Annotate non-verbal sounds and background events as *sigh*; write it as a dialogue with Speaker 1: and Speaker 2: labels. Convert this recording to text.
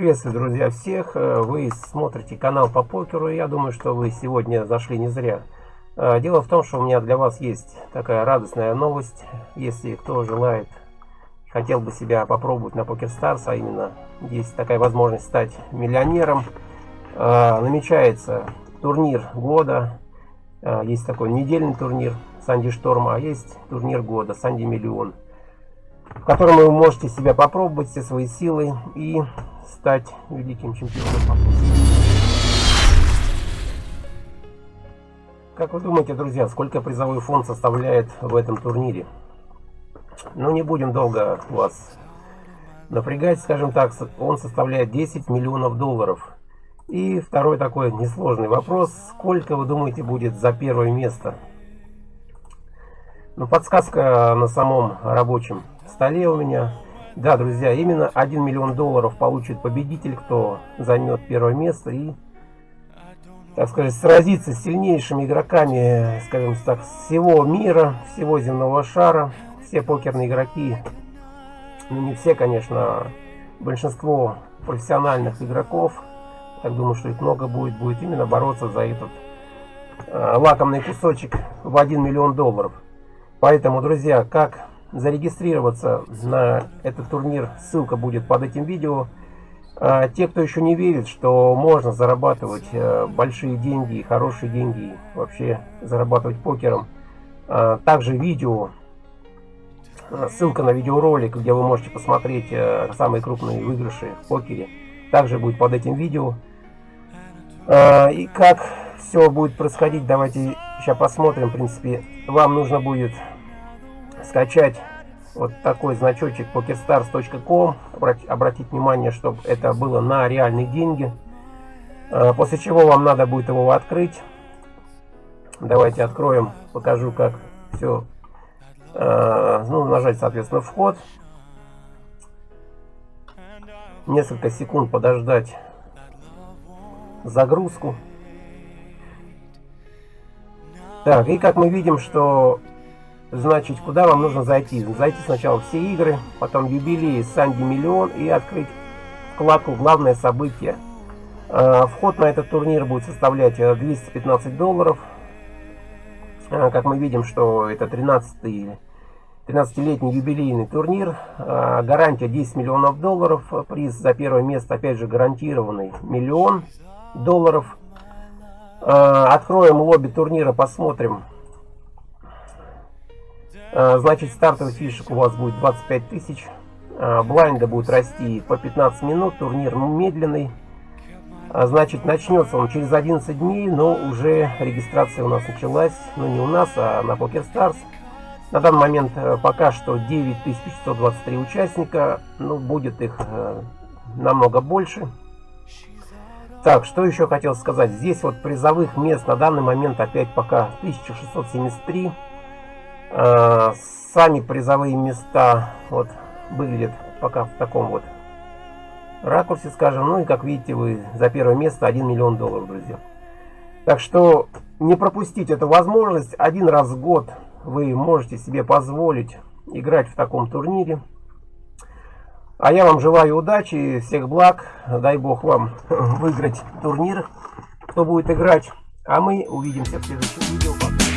Speaker 1: Приветствую, друзья, всех. Э, вы смотрите канал по покеру. Я думаю, что вы сегодня зашли не зря. Э, дело в том, что у меня для вас есть такая радостная новость. Если кто желает, хотел бы себя попробовать на PokerStars, а именно есть такая возможность стать миллионером, э, намечается турнир года. Есть такой недельный турнир Санди Шторм, а есть турнир года Санди Миллион в котором вы можете себя попробовать, все свои силы и стать великим чемпионом Как вы думаете, друзья, сколько призовой фонд составляет в этом турнире? Ну, не будем долго вас напрягать, скажем так, он составляет 10 миллионов долларов. И второй такой несложный вопрос, сколько вы думаете будет за первое место? Ну, подсказка на самом рабочем столе у меня. Да, друзья, именно 1 миллион долларов получит победитель, кто займет первое место и, так сказать, сразится с сильнейшими игроками, скажем так, всего мира, всего земного шара. Все покерные игроки, ну не все, конечно, большинство профессиональных игроков, так думаю, что их много будет, будет именно бороться за этот э, лакомный кусочек в 1 миллион долларов. Поэтому, друзья, как зарегистрироваться на этот турнир, ссылка будет под этим видео. А те, кто еще не верит, что можно зарабатывать э, большие деньги, хорошие деньги, вообще зарабатывать покером, а также видео, э, ссылка на видеоролик, где вы можете посмотреть э, самые крупные выигрыши в покере, также будет под этим видео. А, и как все будет происходить, давайте сейчас посмотрим. В принципе, вам нужно будет скачать вот такой значочек pokerstars.com обратить внимание чтобы это было на реальные деньги. А, после чего вам надо будет его открыть. Давайте откроем покажу как все а, ну нажать соответственно вход. Несколько секунд подождать загрузку. Так и как мы видим что Значит, куда вам нужно зайти? Зайти сначала все игры, потом юбилей Санди Миллион и открыть вкладку «Главное событие». А, вход на этот турнир будет составлять 215 э, долларов. А, как мы видим, что это 13-й 13-летний юбилейный турнир. Гарантия 10 миллионов долларов. Приз за первое место, опять же, гарантированный миллион долларов. Откроем лобби турнира, посмотрим, Э, значит, стартовый фишек у вас будет 25 тысяч. Э, блайнда будет расти по 15 минут. Турнир медленный. А, значит, начнется он через 11 дней, но уже регистрация у нас началась. Ну, не у нас, а на PokerStars. На данный момент э, пока что 9123 участника. Ну, будет их намного больше. Так, что еще хотел сказать. Здесь вот призовых мест на данный момент опять пока 1673. Э, сами призовые места вот выглядят пока в таком вот ракурсе, скажем. Ну и как видите, вы за первое место 1 миллион долларов, друзья. Так что не пропустить эту возможность. Один раз в год вы можете себе позволить играть в таком турнире. А я вам желаю удачи, всех благ. Дай бог вам *laughs* выиграть турнир, кто будет играть. А мы увидимся в следующем видео. Пока.